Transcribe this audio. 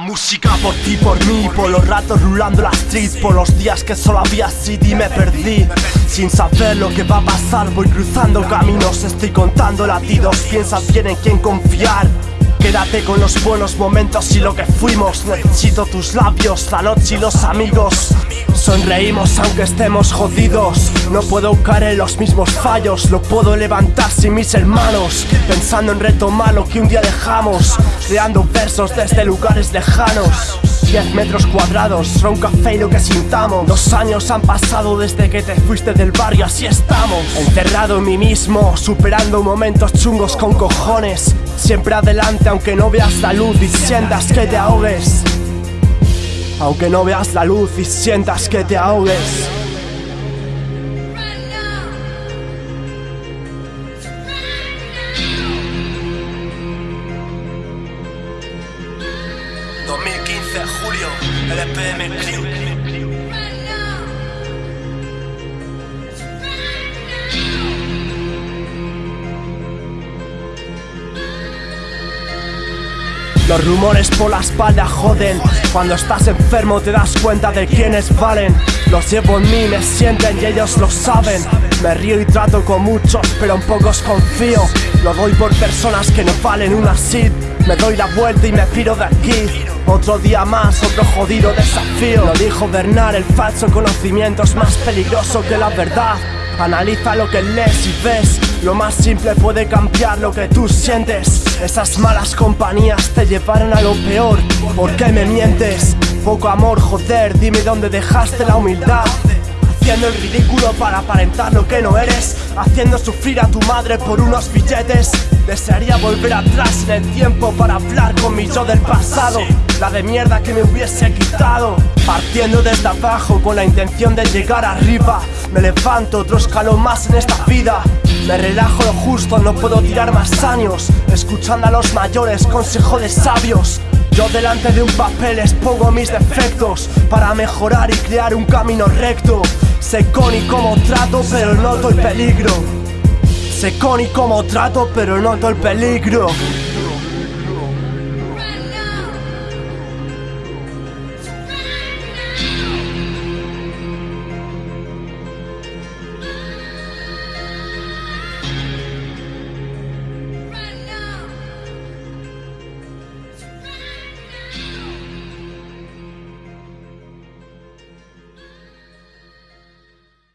música Por ti, por mí, por los ratos rulando la street Por los días que solo había CD me perdí. Sin saber lo que va a pasar voy cruzando caminos Estoy contando latidos, piensa bien en quién confiar Quédate con los buenos momentos y lo que fuimos. Necesito tus labios, la noche y los amigos. Sonreímos aunque estemos jodidos. No puedo caer en los mismos fallos. Lo puedo levantar sin mis hermanos. Pensando en retomar lo que un día dejamos. Creando versos desde lugares lejanos 10 metros cuadrados, café y lo que sintamos. Dos años han pasado desde que te fuiste del barrio, así estamos. Encerrado en mí mismo, superando momentos chungos con cojones. Siempre adelante aunque no veas la luz y sientas que te ahogues. Aunque no veas la luz y sientas que te ahogues ...2015, julio, LPM Los rumores por la espalda joden. Cuando estás enfermo te das cuenta de quiénes valen Los llevo en mí, me sienten y ellos lo saben. Me río y trato con muchos, pero en pocos confío. Lo doy por personas que no valen una sit Me doy la vuelta y me piro de aquí. Otro día más, otro jodido desafío. Lo dijo Bernard, el falso conocimiento es más peligroso que la verdad. Analiza lo que lees y ves. Lo más simple puede cambiar lo que tú sientes. Esas malas compañías te llevaron a lo peor. ¿Por qué me mientes? Poco amor, joder, dime dónde dejaste la humildad. Haciendo el ridículo para aparentar lo que no eres. Haciendo sufrir a tu madre por unos billetes. Desearía volver atrás en el tiempo para hablar con mi yo del pasado. La de mierda que me hubiese quitado. Partiendo desde abajo con la intención de llegar arriba. Me levanto otro escalón más en esta vida. Me relajo lo justo, no puedo tirar más años. Escuchando a los mayores, consejo de sabios yo delante de un papel expongo mis defectos Para mejorar y crear un camino recto. Sé con y como trato pero noto el peligro. Sé con y como trato pero noto el peligro